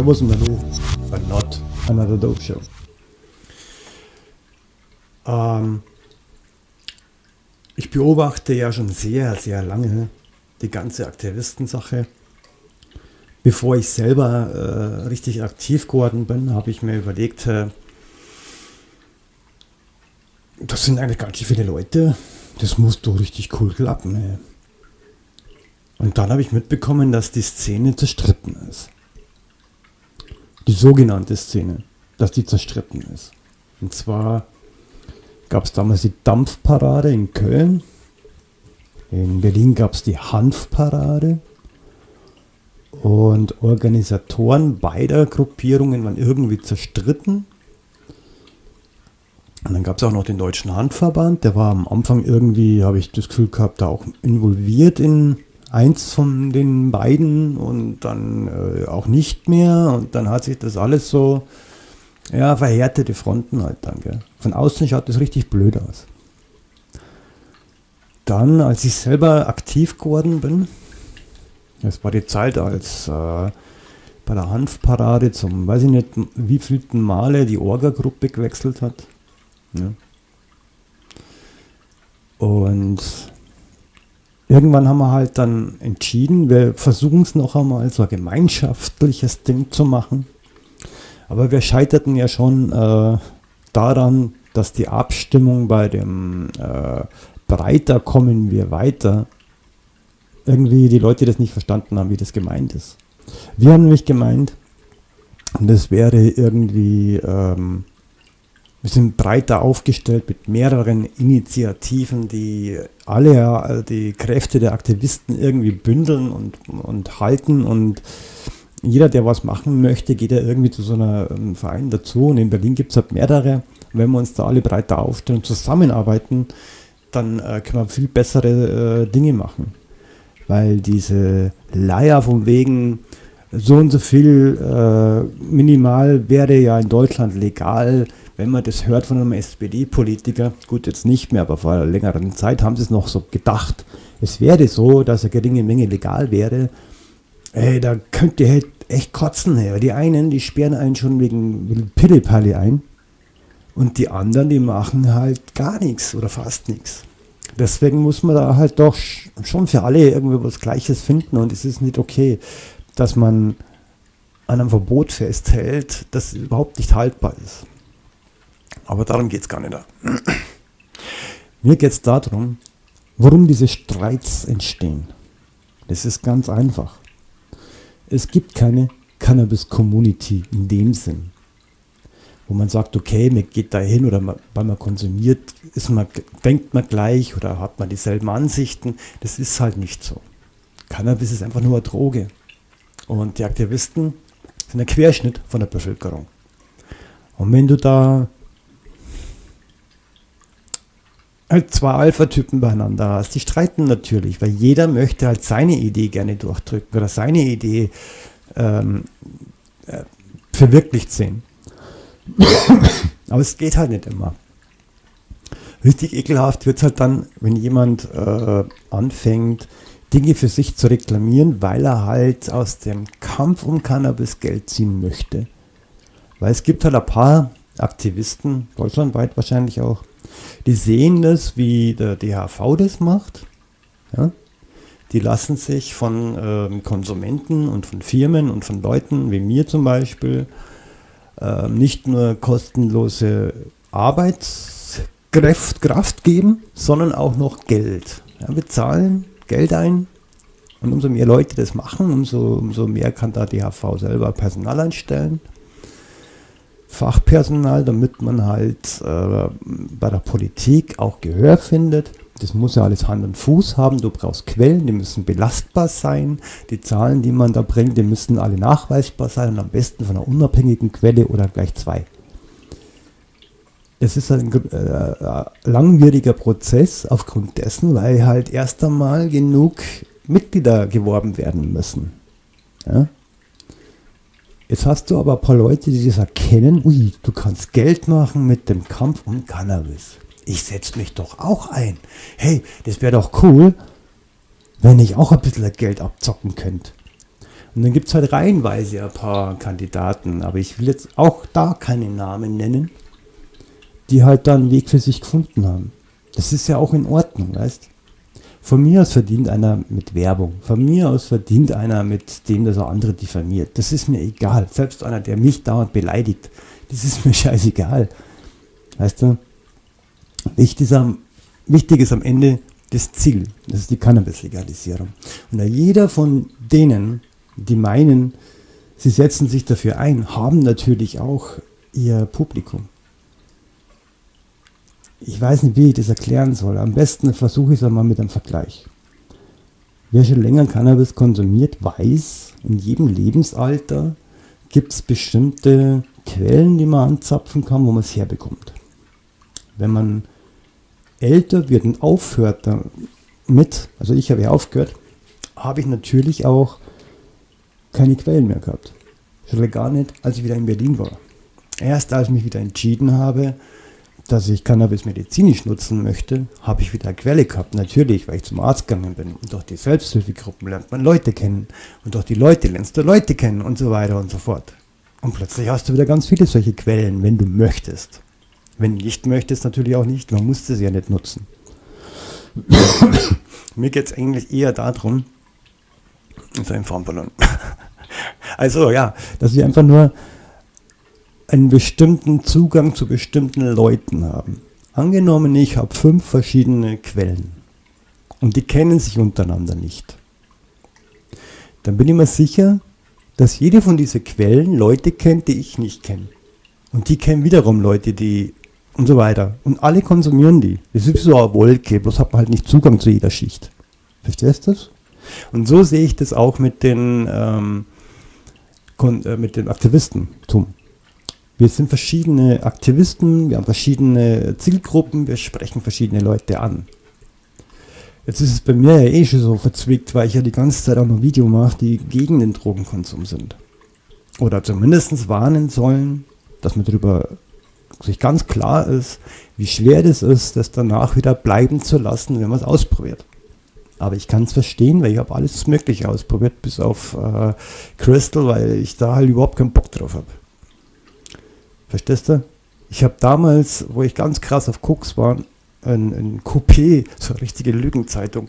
Servus und Hallo bei Not Another Dope Show. Ähm, ich beobachte ja schon sehr, sehr lange die ganze Aktivistensache. Bevor ich selber äh, richtig aktiv geworden bin, habe ich mir überlegt, äh, das sind eigentlich ganz schön viele Leute, das muss doch richtig cool klappen. Ey. Und dann habe ich mitbekommen, dass die Szene zerstritten ist. Die sogenannte Szene, dass die zerstritten ist. Und zwar gab es damals die Dampfparade in Köln. In Berlin gab es die Hanfparade. Und Organisatoren beider Gruppierungen waren irgendwie zerstritten. Und dann gab es auch noch den Deutschen Handverband, der war am Anfang irgendwie, habe ich das Gefühl gehabt, da auch involviert in eins von den beiden und dann äh, auch nicht mehr. Und dann hat sich das alles so, ja, verhärtete Fronten halt dann. Gell. Von außen schaut das richtig blöd aus. Dann, als ich selber aktiv geworden bin, das war die Zeit, als äh, bei der Hanfparade zum, weiß ich nicht, wie vielten Male die Orga-Gruppe gewechselt hat. Ja. Und irgendwann haben wir halt dann entschieden, wir versuchen es noch einmal so ein gemeinschaftliches Ding zu machen. Aber wir scheiterten ja schon äh, daran, dass die Abstimmung bei dem äh, Breiter kommen wir weiter, irgendwie die Leute das nicht verstanden haben, wie das gemeint ist. Wir haben nämlich gemeint, das wäre irgendwie ähm, wir sind breiter aufgestellt mit mehreren Initiativen, die alle äh, die Kräfte der Aktivisten irgendwie bündeln und, und halten. Und jeder, der was machen möchte, geht ja irgendwie zu so einem ähm, Verein dazu. Und in Berlin gibt es halt mehrere. wenn wir uns da alle breiter aufstellen und zusammenarbeiten, dann äh, können wir viel bessere äh, Dinge machen. Weil diese Leier von wegen, so und so viel äh, minimal wäre ja in Deutschland legal, wenn man das hört von einem SPD-Politiker, gut jetzt nicht mehr, aber vor einer längeren Zeit haben sie es noch so gedacht, es wäre so, dass eine geringe Menge legal wäre, ey, da könnt ihr halt echt kotzen. Ey. Die einen, die sperren einen schon wegen, wegen Pillepalle ein und die anderen, die machen halt gar nichts oder fast nichts. Deswegen muss man da halt doch schon für alle irgendwie was Gleiches finden und es ist nicht okay, dass man an einem Verbot festhält, das überhaupt nicht haltbar ist. Aber darum geht es gar nicht. Mir geht es darum, warum diese Streits entstehen. Das ist ganz einfach. Es gibt keine Cannabis-Community in dem Sinn, wo man sagt, okay, man geht da hin oder man, weil man konsumiert, ist man, denkt man gleich oder hat man dieselben Ansichten. Das ist halt nicht so. Cannabis ist einfach nur eine Droge. Und die Aktivisten sind ein Querschnitt von der Bevölkerung. Und wenn du da halt zwei Alpha-Typen beieinander hast. Die streiten natürlich, weil jeder möchte halt seine Idee gerne durchdrücken oder seine Idee ähm, äh, verwirklicht sehen. Aber es geht halt nicht immer. Richtig ekelhaft wird es halt dann, wenn jemand äh, anfängt, Dinge für sich zu reklamieren, weil er halt aus dem Kampf um Cannabis Geld ziehen möchte. Weil es gibt halt ein paar Aktivisten, deutschlandweit wahrscheinlich auch, die sehen das, wie der DHV das macht. Ja? Die lassen sich von ähm, Konsumenten und von Firmen und von Leuten wie mir zum Beispiel äh, nicht nur kostenlose Arbeitskraft Kraft geben, sondern auch noch Geld. Ja, wir zahlen Geld ein und umso mehr Leute das machen, umso, umso mehr kann da DHV selber Personal einstellen. Fachpersonal, damit man halt äh, bei der Politik auch Gehör findet. Das muss ja alles Hand und Fuß haben. Du brauchst Quellen, die müssen belastbar sein. Die Zahlen, die man da bringt, die müssen alle nachweisbar sein und am besten von einer unabhängigen Quelle oder gleich zwei. Es ist ein äh, langwieriger Prozess aufgrund dessen, weil halt erst einmal genug Mitglieder geworben werden müssen. Ja? Jetzt hast du aber ein paar Leute, die das erkennen, ui, du kannst Geld machen mit dem Kampf um Cannabis. Ich setze mich doch auch ein. Hey, das wäre doch cool, wenn ich auch ein bisschen Geld abzocken könnte. Und dann gibt es halt reihenweise ein paar Kandidaten, aber ich will jetzt auch da keine Namen nennen, die halt da einen Weg für sich gefunden haben. Das ist ja auch in Ordnung, weißt Von mir aus verdient einer mit Werbung. Von mir aus verdient einer mit dem, dass er andere diffamiert. Das ist mir egal. Selbst einer, der mich dauernd beleidigt, das ist mir scheißegal. Weißt du? Wichtig ist am, wichtig ist am Ende das Ziel. Das ist die Cannabis-Legalisierung. Und da jeder von denen, die meinen, sie setzen sich dafür ein, haben natürlich auch ihr Publikum. Ich weiß nicht, wie ich das erklären soll. Am besten versuche ich es einmal mit einem Vergleich. Wer schon länger Cannabis konsumiert, weiß, in jedem Lebensalter gibt es bestimmte Quellen, die man anzapfen kann, wo man es herbekommt. Wenn man älter wird und aufhört damit, also ich habe ja aufgehört, habe ich natürlich auch keine Quellen mehr gehabt. Schon gar nicht, als ich wieder in Berlin war. Erst als ich mich wieder entschieden habe, dass ich Cannabis medizinisch nutzen möchte, habe ich wieder Quelle gehabt. Natürlich, weil ich zum Arzt gegangen bin. Und durch die Selbsthilfegruppen lernt man Leute kennen. Und durch die Leute lernst du Leute kennen und so weiter und so fort. Und plötzlich hast du wieder ganz viele solche Quellen, wenn du möchtest. Wenn du nicht möchtest, natürlich auch nicht. Man muss das ja nicht nutzen. Mir geht es eigentlich eher darum, so ein Farmballon. also ja, dass wir einfach nur einen bestimmten Zugang zu bestimmten Leuten haben. Angenommen, ich habe fünf verschiedene Quellen und die kennen sich untereinander nicht. Dann bin ich mir sicher, dass jede von diesen Quellen Leute kennt, die ich nicht kenne. Und die kennen wiederum Leute, die und so weiter. Und alle konsumieren die. Das ist so eine Wolke, bloß hat man halt nicht Zugang zu jeder Schicht. Verstehst du das? Und so sehe ich das auch mit den, ähm, äh, mit den Aktivistentum. Wir sind verschiedene Aktivisten, wir haben verschiedene Zielgruppen, wir sprechen verschiedene Leute an. Jetzt ist es bei mir ja eh schon so verzwickt, weil ich ja die ganze Zeit auch noch Video mache, die gegen den Drogenkonsum sind. Oder zumindest warnen sollen, dass man darüber sich ganz klar ist, wie schwer das ist, das danach wieder bleiben zu lassen, wenn man es ausprobiert. Aber ich kann es verstehen, weil ich habe alles Mögliche ausprobiert, bis auf äh, Crystal, weil ich da halt überhaupt keinen Bock drauf habe. Verstehst du? Ich habe damals, wo ich ganz krass auf Cooks war, ein, ein Coupé, so eine richtige Lügenzeitung,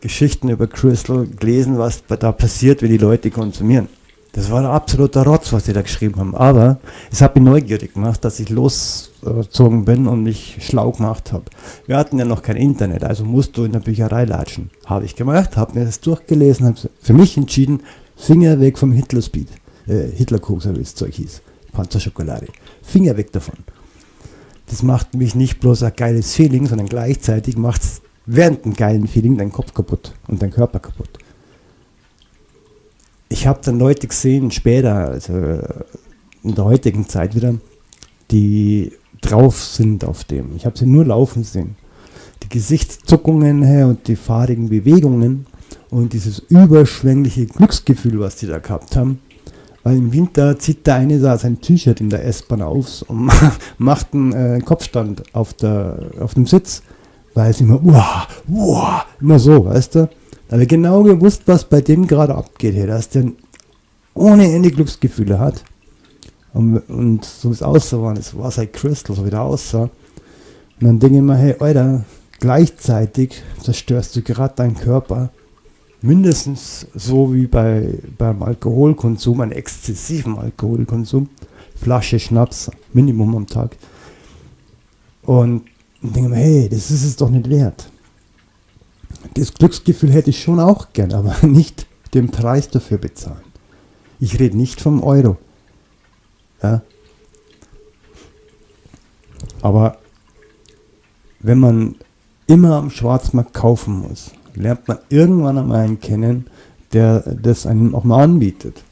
Geschichten über Crystal gelesen, was da passiert, wenn die Leute konsumieren. Das war ein absoluter Rotz, was die da geschrieben haben. Aber es hat mich neugierig gemacht, dass ich losgezogen bin und mich schlau gemacht habe. Wir hatten ja noch kein Internet, also musst du in der Bücherei latschen. Habe ich gemacht, habe mir das durchgelesen, habe für mich entschieden, Finger weg vom Hitler-Speed. Äh, Hitler-Koks, wie das Zeug hieß. Panzerschokolade. Finger weg davon. Das macht mich nicht bloß ein geiles Feeling, sondern gleichzeitig macht es während einem geilen Feeling deinen Kopf kaputt und deinen Körper kaputt ich habe dann Leute gesehen, später, also in der heutigen Zeit wieder, die drauf sind auf dem. Ich habe sie nur laufen sehen. Die Gesichtszuckungen und die fahrigen Bewegungen und dieses überschwängliche Glücksgefühl, was die da gehabt haben. Weil im Winter zieht der eine da sein T-Shirt in der S-Bahn auf und macht einen äh, Kopfstand auf, der, auf dem Sitz, weil es immer, uah, uah, immer so, weißt du. Da habe ich genau gewusst, was bei dem gerade abgeht hier, dass der ohne Ende Glücksgefühle hat. Und, und so wie es aussah, war es war halt Crystal, so wie der aussah. Und dann denke ich mir, hey, Alter, gleichzeitig zerstörst du gerade deinen Körper mindestens so wie bei, beim Alkoholkonsum, einem exzessiven Alkoholkonsum, Flasche Schnaps, Minimum am Tag. Und denke mir, hey, das ist es doch nicht wert das Glücksgefühl hätte ich schon auch gern, aber nicht den Preis dafür bezahlen. Ich rede nicht vom Euro. Ja? Aber wenn man immer am Schwarzmarkt kaufen muss, lernt man irgendwann einmal einen kennen, der das einem auch mal anbietet.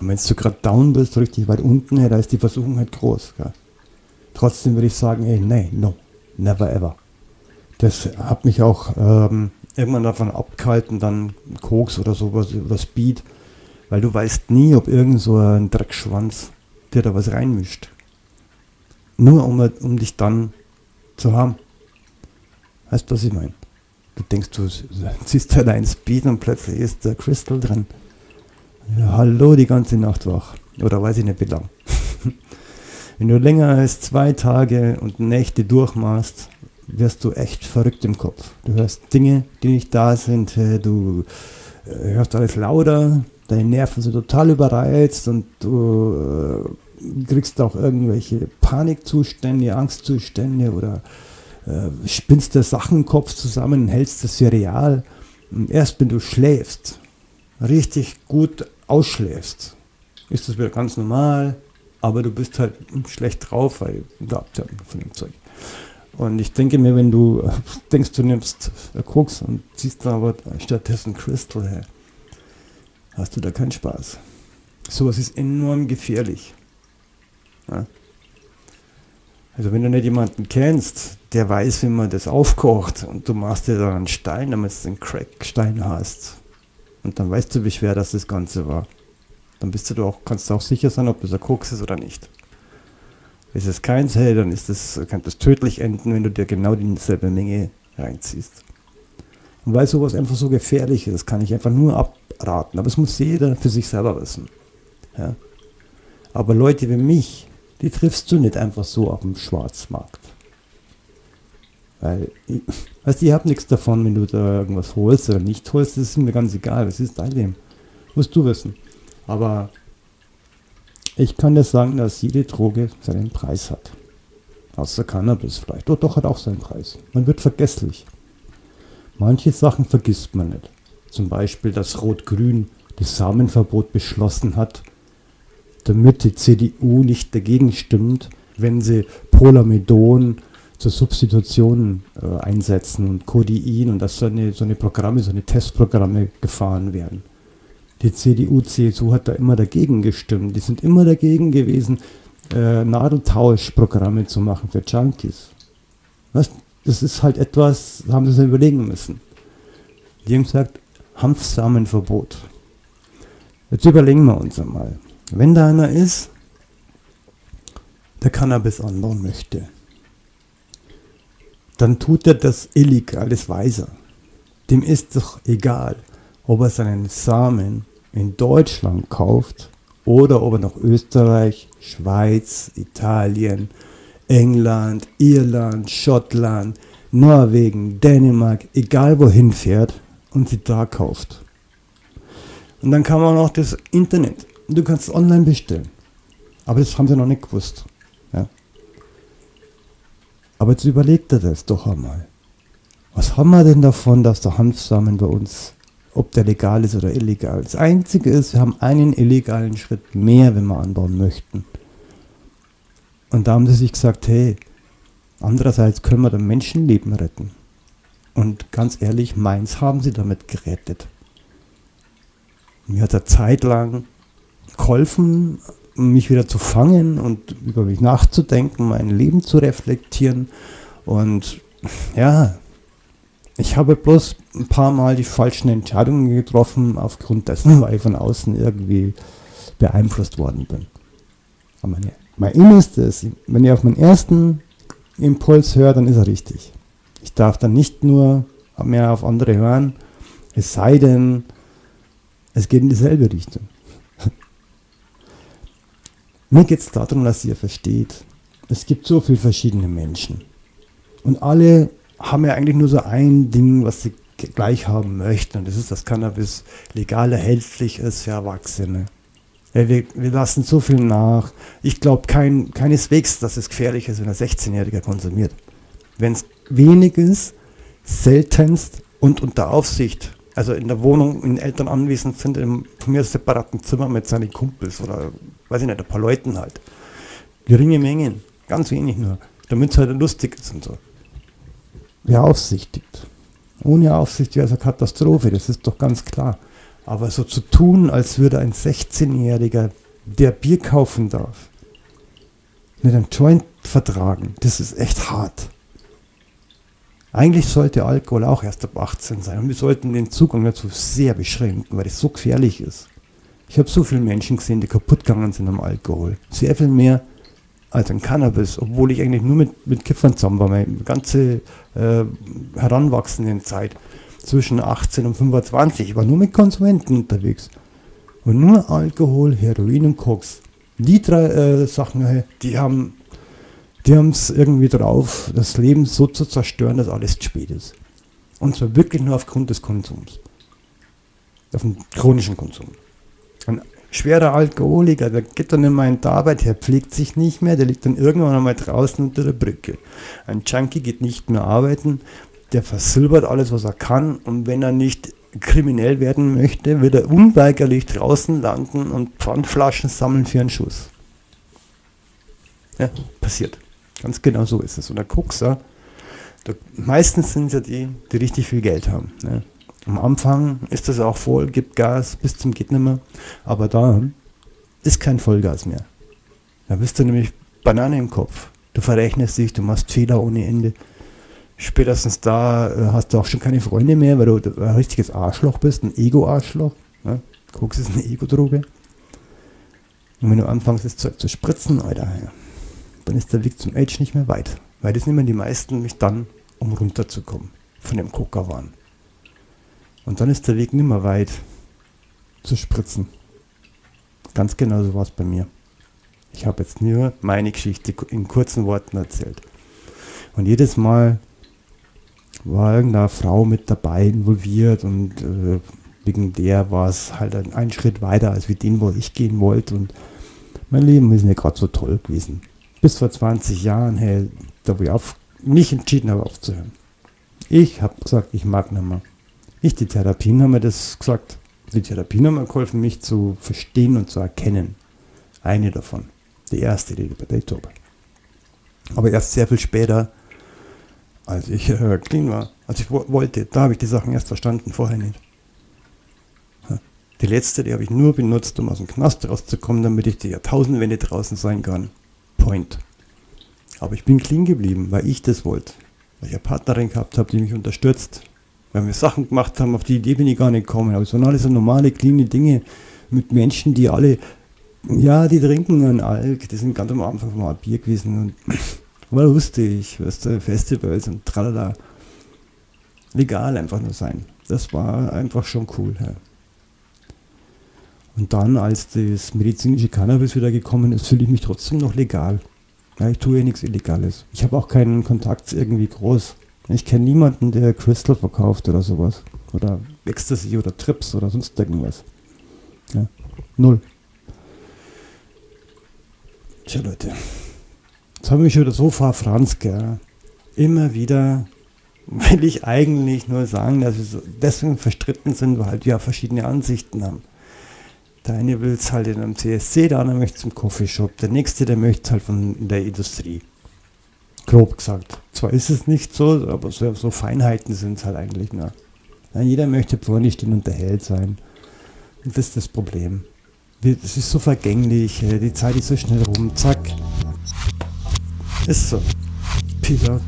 Und wenn du gerade down bist, richtig weit unten, da ist die Versuchung halt groß. Gell? Trotzdem würde ich sagen, ey, nein, no, never ever. Das hat mich auch ähm, irgendwann davon abgehalten, dann Koks oder sowas oder Speed, weil du weißt nie, ob irgend so ein Dreckschwanz dir da was reinmischt. Nur um, um dich dann zu haben. Weißt du, was ich meine? Du denkst, du ziehst halt ein Speed und plötzlich ist der Crystal drin. Ja, hallo, die ganze Nacht wach. Oder weiß ich nicht wie lang. Wenn du länger als zwei Tage und Nächte durchmachst, wirst du echt verrückt im Kopf. Du hörst Dinge, die nicht da sind, äh, du äh, hörst alles lauter, deine Nerven sind total überreizt und du äh, kriegst auch irgendwelche Panikzustände, Angstzustände oder äh, spinnst dir Sachen im Kopf zusammen, hältst das für real. Und erst wenn du schläfst, richtig gut ausschläfst, ist das wieder ganz normal, aber du bist halt schlecht drauf, weil du Abtörung von dem Zeug. Und ich denke mir, wenn du äh, denkst, du nimmst Koks und ziehst da aber stattdessen Crystal her, hast du da keinen Spaß. Sowas ist enorm gefährlich. Ja? Also wenn du nicht jemanden kennst, der weiß, wie man das aufkocht und du machst dir da einen Stein, damit du einen Crackstein hast und dann weißt du, wie schwer das das Ganze war. Dann bist du auch, kannst du auch sicher sein, ob das ein Koks ist oder nicht. Ist es keins, hey, dann ist das, kann das tödlich enden, wenn du dir genau dieselbe Menge reinziehst. Und weil sowas einfach so gefährlich ist, kann ich einfach nur abraten. Aber es muss jeder für sich selber wissen. Ja? Aber Leute wie mich, die triffst du nicht einfach so auf dem Schwarzmarkt. Weil, ich, weißt du, ich habe nichts davon, wenn du da irgendwas holst oder nicht holst, das ist mir ganz egal, das ist dein Leben. Musst du wissen. Aber ich kann dir sagen, dass jede Droge seinen Preis hat. Außer Cannabis vielleicht. Doch, doch, hat auch seinen Preis. Man wird vergesslich. Manche Sachen vergisst man nicht. Zum Beispiel, dass Rot-Grün das Samenverbot beschlossen hat, damit die CDU nicht dagegen stimmt, wenn sie Polamidon zur Substitution äh, einsetzen und Codein und dass so eine, so eine Programme, so eine Testprogramme gefahren werden. Die CDU, CSU hat da immer dagegen gestimmt. Die sind immer dagegen gewesen, äh, Nadeltauschprogramme zu machen für Junkies. Was? Das ist halt etwas, haben sie sich überlegen müssen. Die haben gesagt, Hanfsamenverbot. Jetzt überlegen wir uns einmal. Wenn da einer ist, der Cannabis anbauen möchte, dann tut er das illegal, das weiß er. Dem ist doch egal, ob er seinen Samen in Deutschland kauft oder ob er nach Österreich, Schweiz, Italien, England, Irland, Schottland, Norwegen, Dänemark, egal wohin fährt und sie da kauft. Und dann kann man noch das Internet. Du kannst online bestellen. Aber das haben sie noch nicht gewusst. Ja. Aber jetzt überlegt er das doch einmal. Was haben wir denn davon, dass der Hanfsamen bei uns ob der legal ist oder illegal. Das Einzige ist, wir haben einen illegalen Schritt mehr, wenn wir anbauen möchten. Und da haben sie sich gesagt, hey, andererseits können wir dann Menschenleben retten. Und ganz ehrlich, meins haben sie damit gerettet. Mir hat er zeitlang geholfen, mich wieder zu fangen und über mich nachzudenken, mein Leben zu reflektieren. Und ja, ich habe bloß ein paar Mal die falschen Entscheidungen getroffen, aufgrund dessen, weil ich von außen irgendwie beeinflusst worden bin. Aber meine, mein Innerstes, wenn ich auf meinen ersten Impuls höre, dann ist er richtig. Ich darf dann nicht nur mehr auf andere hören, es sei denn, es geht in dieselbe Richtung. Mir geht es darum, dass ihr versteht, es gibt so viele verschiedene Menschen. Und alle haben ja eigentlich nur so ein Ding, was sie gleich haben möchten. Und das ist, dass Cannabis legal erhältlich ist für Erwachsene. Ja, wir, wir, lassen so viel nach. Ich glaube kein, keineswegs, dass es gefährlich ist, wenn ein 16-Jähriger konsumiert. Wenn es wenig ist, seltenst und unter Aufsicht, also in der Wohnung, in Eltern anwesend sind, im von mir separaten Zimmer mit seinen Kumpels oder, weiß ich nicht, ein paar Leuten halt. Geringe Mengen, ganz wenig nur, damit es halt lustig ist und so beaufsichtigt. Ohne Aufsicht wäre es eine Katastrophe, das ist doch ganz klar. Aber so zu tun, als würde ein 16-Jähriger, der Bier kaufen darf, mit einem Joint vertragen, das ist echt hart. Eigentlich sollte Alkohol auch erst ab 18 sein und wir sollten den Zugang dazu sehr beschränken, weil es so gefährlich ist. Ich habe so viele Menschen gesehen, die kaputt gegangen sind am Alkohol. Sehr viel mehr als ein Cannabis, obwohl ich eigentlich nur mit, mit Kiffern zusammen war, meine ganze äh, heranwachsende Zeit zwischen 18 und 25. Ich war nur mit Konsumenten unterwegs. Und nur Alkohol, Heroin und Koks. Die drei äh, Sachen, die haben die es irgendwie drauf, das Leben so zu zerstören, dass alles zu spät ist. Und zwar wirklich nur aufgrund des Konsums. Auf dem chronischen Konsum. Schwerer Alkoholiker, der geht dann immer in die Arbeit, der pflegt sich nicht mehr, der liegt dann irgendwann einmal draußen unter der Brücke. Ein Junkie geht nicht mehr arbeiten, der versilbert alles, was er kann und wenn er nicht kriminell werden möchte, wird er unweigerlich draußen landen und Pfandflaschen sammeln für einen Schuss. Ja, passiert. Ganz genau so ist es. Und der Kuxer, da, meistens sind es ja die, die richtig viel Geld haben. Ne? Am Anfang ist das auch voll, gibt Gas bis zum geht nimmer, aber da ist kein Vollgas mehr. Da bist du nämlich Banane im Kopf. Du verrechnest dich, du machst Fehler ohne Ende. Spätestens da äh, hast du auch schon keine Freunde mehr, weil du ein richtiges Arschloch bist, ein Ego-Arschloch. Ne? Koks ist eine Ego-Droge. Und wenn du anfängst, das Zeug zu spritzen, Alter, dann ist der Weg zum Age nicht mehr weit. Weil das nehmen die meisten mich dann, um runterzukommen von dem Coca-Wahn. Und dann ist der Weg nicht mehr weit zu spritzen. Ganz genau so war es bei mir. Ich habe jetzt nur meine Geschichte in kurzen Worten erzählt. Und jedes Mal war irgendeine Frau mit dabei involviert und äh, wegen der war es halt ein, ein, Schritt weiter als wie den, wo ich gehen wollte. Und mein Leben ist nicht gerade so toll gewesen bis vor 20 Jahren, hey, da wo ich auf, nicht entschieden habe aufzuhören. Ich habe gesagt, ich mag nicht mehr. Nicht die Therapien haben mir das gesagt. Die Therapien haben mir geholfen, mich zu verstehen und zu erkennen. Eine davon. Die erste, die bei Date habe. Aber erst sehr viel später, als ich äh, clean war, als ich wollte, da habe ich die Sachen erst verstanden, vorher nicht. Die letzte, die habe ich nur benutzt, um aus dem Knast rauszukommen, damit ich die Jahrtausendwende draußen sein kann. Point. Aber ich bin clean geblieben, weil ich das wollte. Weil ich eine Partnerin gehabt habe, die mich unterstützt. Weil wir Sachen gemacht haben, auf die Idee bin ich gar nicht gekommen. Aber es waren alles so normale, clean Dinge mit Menschen, die alle, ja, die trinken einen Alk. Die sind ganz am Anfang mal Bier gewesen und war lustig, weißt du, Festivals und tralala. Legal einfach nur sein. Das war einfach schon cool. Ja. Und dann, als das medizinische Cannabis wieder gekommen ist, fühle ich mich trotzdem noch legal. Ja, ich tue ja nichts Illegales. Ich habe auch keinen Kontakt irgendwie groß. Ich kenne niemanden, der Crystal verkauft oder sowas. Oder Ecstasy oder Trips oder sonst irgendwas. Ja, null. Tja, Leute. Jetzt habe ich mich wieder so verfranst, gell. Immer wieder will ich eigentlich nur sagen, dass wir so deswegen verstritten sind, weil wir ja verschiedene Ansichten haben. Der eine will es halt in einem CSC, der andere möchte es im Coffeeshop, der nächste, der möchte es halt von der Industrie. Grob gesagt. Zwar ist es nicht so, aber so, so Feinheiten sind es halt eigentlich nur. Ja, jeder möchte vorne stehen und der Held sein. Und das ist das Problem. Es ist so vergänglich, die Zeit ist so schnell rum, zack. Ist so. Out.